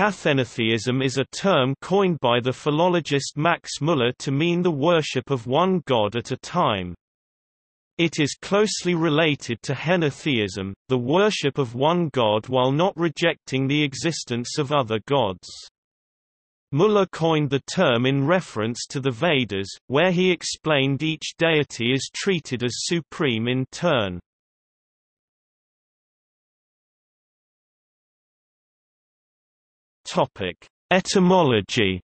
Cathenotheism is a term coined by the philologist Max Muller to mean the worship of one god at a time. It is closely related to henotheism, the worship of one god while not rejecting the existence of other gods. Muller coined the term in reference to the Vedas, where he explained each deity is treated as supreme in turn. Topic: Etymology.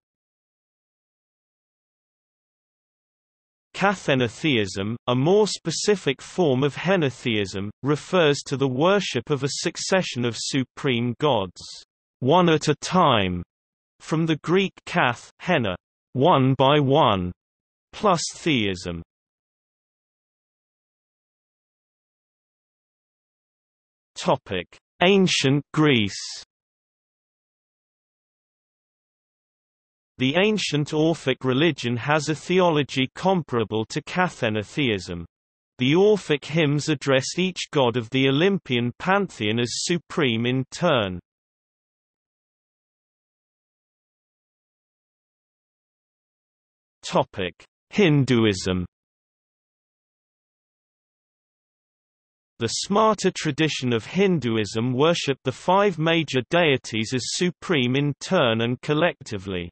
Cathenotheism, a more specific form of henotheism, refers to the worship of a succession of supreme gods, one at a time, from the Greek kath, hena, one by one, plus theism. Topic: Ancient Greece. The ancient Orphic religion has a theology comparable to Cathenotheism. The Orphic hymns address each god of the Olympian pantheon as supreme in turn. Hinduism The Smarta tradition of Hinduism worship the five major deities as supreme in turn and collectively.